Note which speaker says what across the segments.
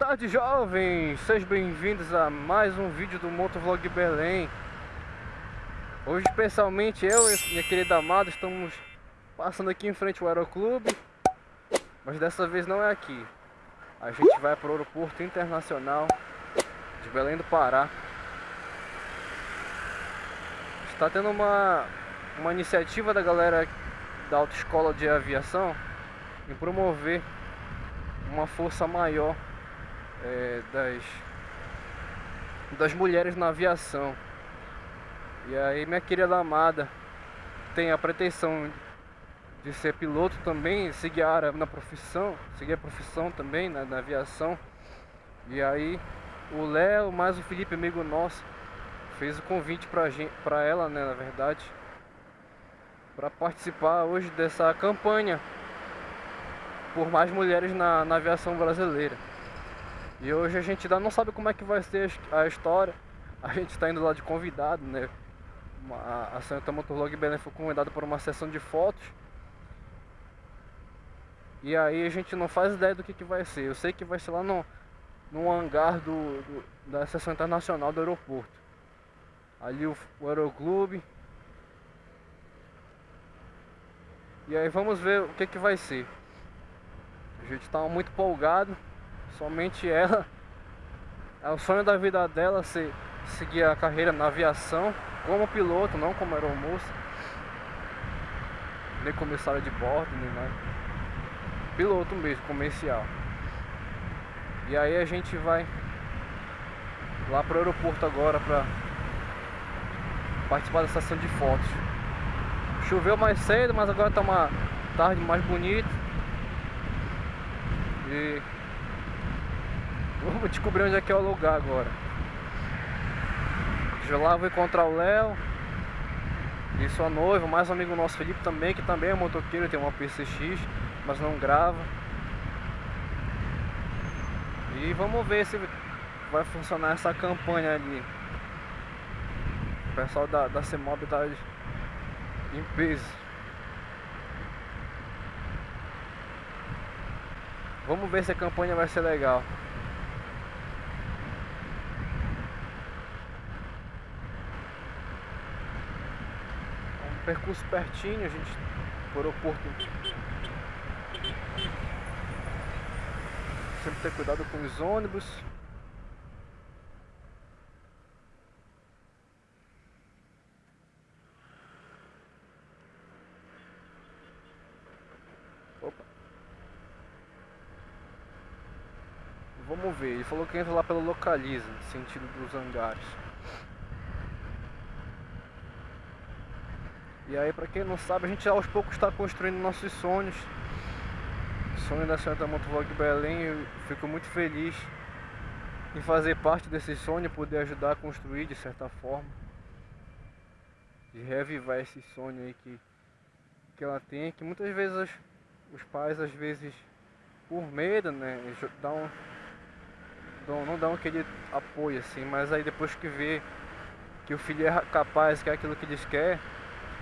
Speaker 1: tarde jovens, sejam bem-vindos a mais um vídeo do Motovlog Belém Hoje especialmente eu e minha querida amada estamos passando aqui em frente ao Aeroclube. Mas dessa vez não é aqui. A gente vai para o aeroporto internacional de Belém do Pará. Está tendo uma, uma iniciativa da galera da autoescola de aviação Em promover uma força maior é, das, das mulheres na aviação. E aí minha querida amada tem a pretensão de ser piloto também, seguir a área na profissão, seguir a profissão também na, na aviação. E aí o Léo, mais o Felipe, amigo nosso, fez o convite pra, gente, pra ela, né, na verdade, para participar hoje dessa campanha por mais mulheres na, na aviação brasileira. E hoje a gente ainda não sabe como é que vai ser a história. A gente está indo lá de convidado, né? A, Santa Motorlog Belém foi convidada por uma sessão de fotos. E aí a gente não faz ideia do que, que vai ser. Eu sei que vai ser lá no, no hangar do, do da sessão internacional do aeroporto. Ali o, o aeroclube. E aí vamos ver o que, que vai ser. A gente estava muito empolgado. Somente ela. É o sonho da vida dela ser, seguir a carreira na aviação como piloto, não como aeromoça. Nem comissário de bordo, nem nada. Piloto mesmo, comercial. E aí a gente vai lá pro aeroporto agora pra participar da sessão de fotos. Choveu mais cedo, mas agora tá uma tarde mais bonita. E vamos descobrir onde é que é o lugar agora. De lá vou encontrar o Léo e sua noiva, mais um amigo nosso Felipe também, que também é motoqueiro, tem uma PCX, mas não grava. E vamos ver se vai funcionar essa campanha ali. O pessoal da, da CEMOB tá em peso. Vamos ver se a campanha vai ser legal. Percurso pertinho, a gente por aeroporto. Sempre ter cuidado com os ônibus. Vamos ver, ele falou que entra lá pelo Localiza, sentido dos hangares. E aí, pra quem não sabe, a gente aos poucos está construindo nossos sonhos. sonho da Santa Motovlog Belém, eu fico muito feliz em fazer parte desse sonho, poder ajudar a construir de certa forma. De reavivar esse sonho aí que, que ela tem, que muitas vezes os pais, às vezes, por medo, né, dão não, não dão aquele apoio assim, mas aí depois que vê que o filho é capaz, que é aquilo que eles querem,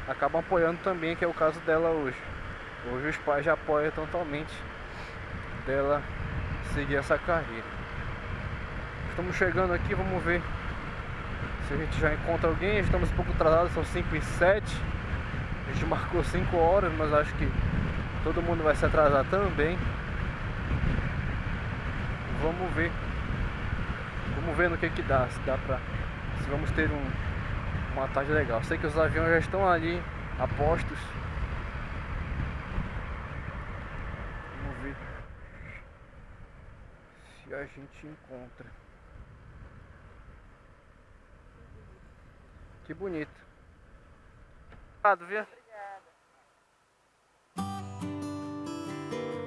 Speaker 1: acabam apoiando também, que é o caso dela hoje. Hoje os pais já apoiam totalmente dela seguir essa carreira. Estamos chegando aqui, vamos ver se a gente já encontra alguém. Estamos um pouco atrasados, são 5 e 7. A gente marcou 5 horas, mas acho que todo mundo vai se atrasar também. Vamos ver Vamos ver no que que dá, se dá pra... Se vamos ter um, uma tarde legal. Sei que os aviões já estão ali, apostos. Vamos ver se a gente encontra. Que bonito. Obrigado, viu?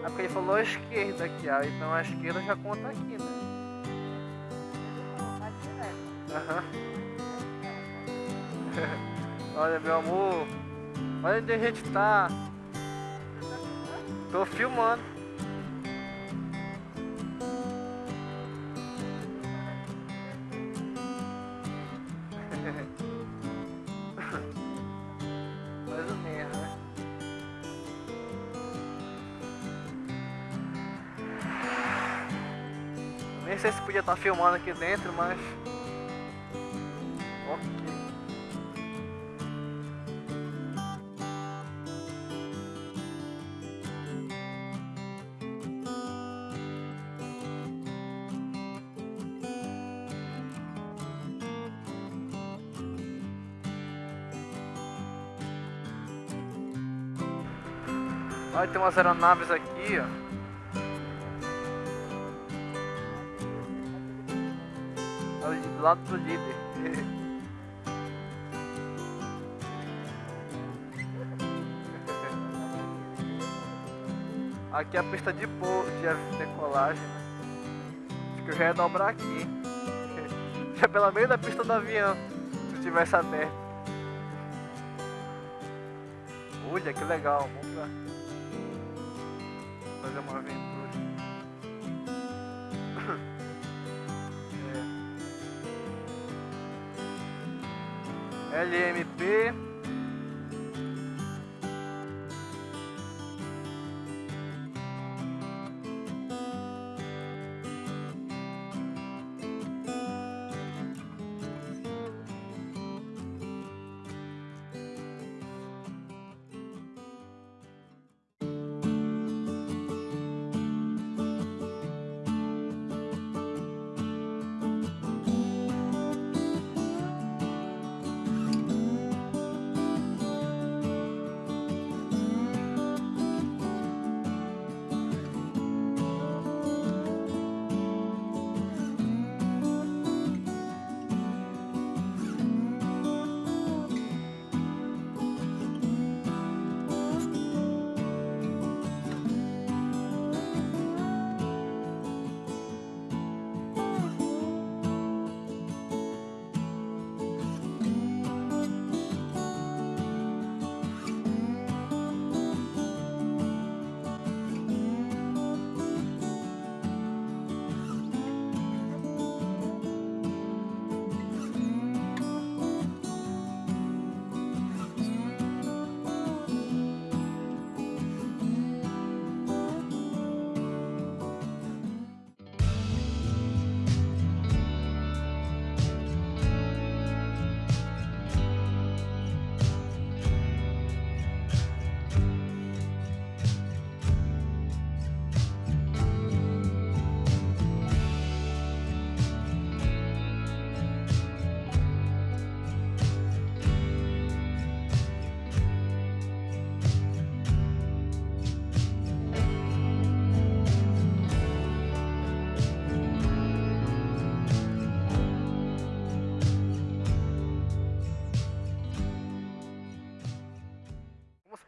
Speaker 1: É porque ele falou a esquerda aqui, ó. Então a esquerda já conta aqui, né? Aham. Olha, meu amor. Olha onde a gente tá. Tô filmando. Mais ou menos, né? Nem sei se podia estar tá filmando aqui dentro, mas... Olha, tem umas aeronaves aqui, ó. Do lado do líder. Aqui é a pista de, pou, de decolagem, né? Acho que eu já ia dobrar aqui. Já pela meio da pista do avião, se tivesse aberto. Olha que legal, vamos pra fazer uma aventura. é. LMP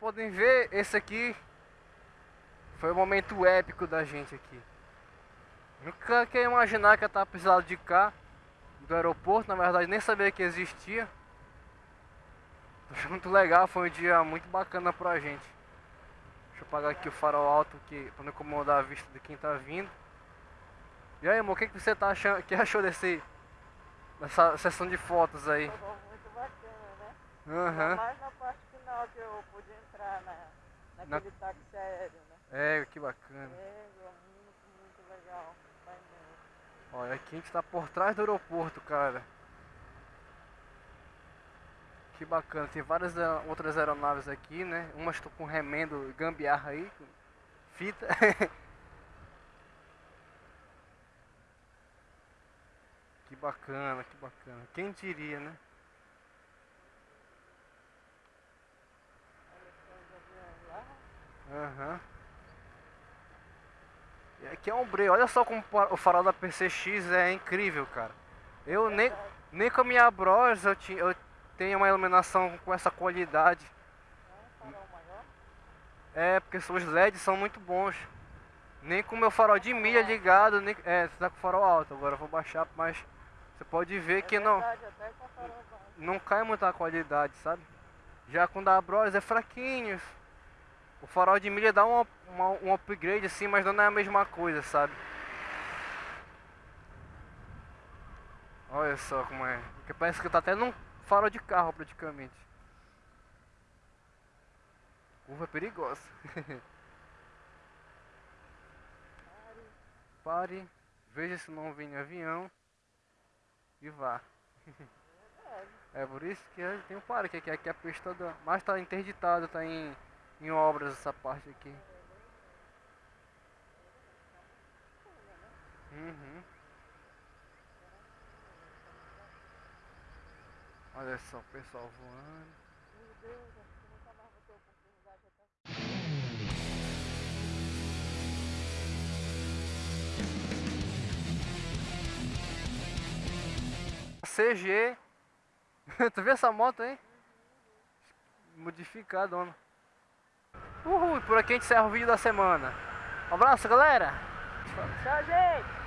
Speaker 1: podem ver, esse aqui foi o momento épico da gente aqui. Nunca queria imaginar que eu tava precisando de cá, do aeroporto, na verdade nem sabia que existia. Foi muito legal, foi um dia muito bacana pra gente. Deixa eu apagar aqui o farol alto que, pra não incomodar a vista de quem tá vindo. E aí, amor, o que, que você tá achando, que achou desse, dessa sessão de fotos aí?
Speaker 2: Muito bacana, né?
Speaker 1: Uhum.
Speaker 2: Mais na parte que eu pude entrar na, naquele na... táxi aéreo, né?
Speaker 1: É, que bacana.
Speaker 2: É, muito, muito legal.
Speaker 1: Olha, aqui a gente tá por trás do aeroporto, cara. Que bacana, tem várias outras aeronaves aqui, né? Umas estão com remendo gambiarra aí, fita. que bacana, que bacana. Quem diria, né? Aham. E aqui é um breu. Olha só como o farol da PCX é incrível, cara. Eu nem, nem com a minha Bros eu, tinha, eu tenho uma iluminação com essa qualidade. É, porque os LEDs são muito bons. Nem com o meu farol de milha ligado, nem, é, você tá com o farol alto. Agora eu vou baixar, mas você pode ver que não não cai muita qualidade, sabe? Já com o da Bros é fraquinho. O farol de milha dá uma, um upgrade assim, mas não é a mesma coisa, sabe? Olha só como é. Porque parece que tá até num farol de carro praticamente. Curva perigosa. Pare. veja se não vem avião e vá. É por isso que tem um parque aqui, aqui a pista da. Mas tá interditado, tá em, em obras essa parte aqui. Uhum. Olha só o pessoal voando.
Speaker 2: Meu Deus, acho que mais.
Speaker 1: CG. tu viu essa moto aí? Modificada, dona. Uhul, por aqui a gente encerra o vídeo da semana. Um abraço, galera.
Speaker 2: Tchau, gente!